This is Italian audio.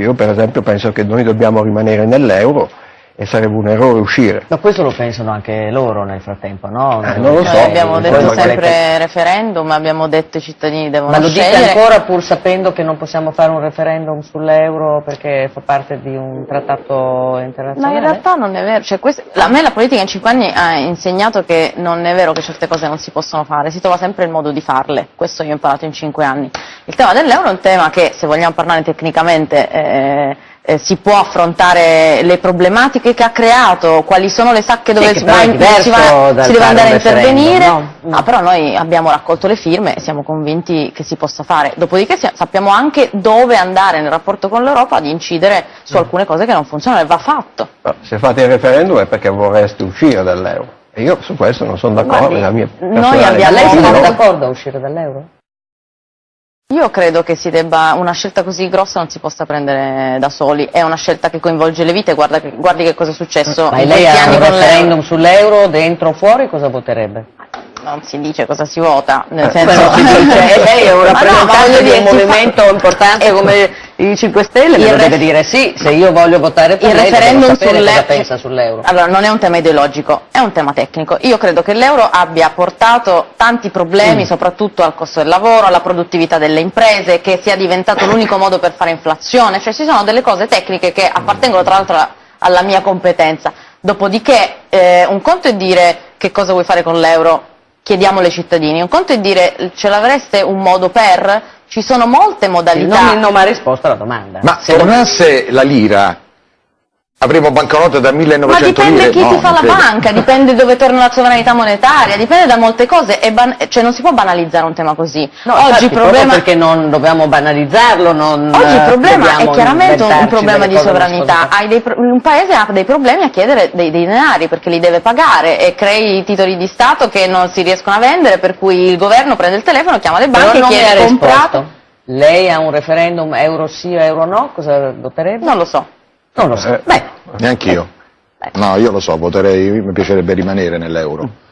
Io per esempio penso che noi dobbiamo rimanere nell'euro e sarebbe un errore uscire. Ma questo lo pensano anche loro nel frattempo, no? Eh, non lo so. Noi abbiamo detto sempre referendum, abbiamo detto i cittadini devono Ma lo dite scegliere. ancora pur sapendo che non possiamo fare un referendum sull'euro perché fa parte di un trattato Ma internazionale? in realtà non è vero, cioè, questo- a me la politica in cinque anni ha insegnato che non è vero che certe cose non si possono fare, si trova sempre il modo di farle, questo io ho imparato in cinque anni. Il tema dell'euro è un tema che, se vogliamo parlare tecnicamente, eh, eh, si può affrontare le problematiche che ha creato, quali sono le sacche dove Sì, si, va si va- si deve andare a intervenire, no? Mm. Ah, però noi abbiamo raccolto le firme e siamo convinti che si possa fare. Dopodiché sappiamo anche dove andare nel rapporto con l'Europa ad incidere su Mm. alcune cose che non funzionano e va fatto. Ma se fate il referendum è perché vorreste uscire dall'euro. E io su questo non sono d'accordo, Guardi, è la mia noi abbiamo- Lei sarebbe d'accordo a uscire dall'euro? Io credo che si debba, una scelta così grossa non si possa prendere da soli, è una scelta che coinvolge le vite, guarda guardi che cosa è successo Ma in lei ha un referendum l'euro. sull'euro, dentro o fuori, cosa voterebbe? Non si dice cosa si vota, nel Eh, senso... Però si dice, e lei è un no, ma rappresentante voglio di un si fa- movimento importante come i 5 Stelle, me lo deve dire sì, se io voglio votare per il lei referendum cosa pensa sull'euro. Allora, non è un tema ideologico, è un tema tecnico. Io credo che l'euro abbia portato tanti Mm. problemi, soprattutto al costo del lavoro, alla produttività delle imprese, che sia diventato l'unico modo per fare inflazione, cioè ci sono delle cose tecniche che appartengono tra l'altro alla mia competenza. Dopodiché, eh, un conto è dire che cosa vuoi fare con l'euro, chiediamolo ai cittadini, un conto è dire ce l'avreste un modo per, ci sono molte Il modalità. nome non mi ha risposto alla domanda. Ma Se- tornasse la lira, avremo banconote da 1900 Ma dipende lire? chi No, ti fa la credo. banca, dipende dove torna la sovranità monetaria, dipende da molte cose, e ban- cioè non si può banalizzare un tema così. No, Oggi infatti, problema, perché non dobbiamo banalizzarlo, non oggi il eh, problema è chiaramente un, problema di sovranità. nascoste. Hai dei pro- un paese ha dei problemi a chiedere dei, dei denari perché li deve pagare e crei titoli di Stato che non si riescono a vendere, per cui il governo prende il telefono, chiama le banche e chiede comprato. Lei ha un referendum euro sì o euro no? Cosa voterebbe? Non lo so. Non lo so. Eh. Beh, Neanch'io. No, io lo so, voterei, mi piacerebbe rimanere nell'euro.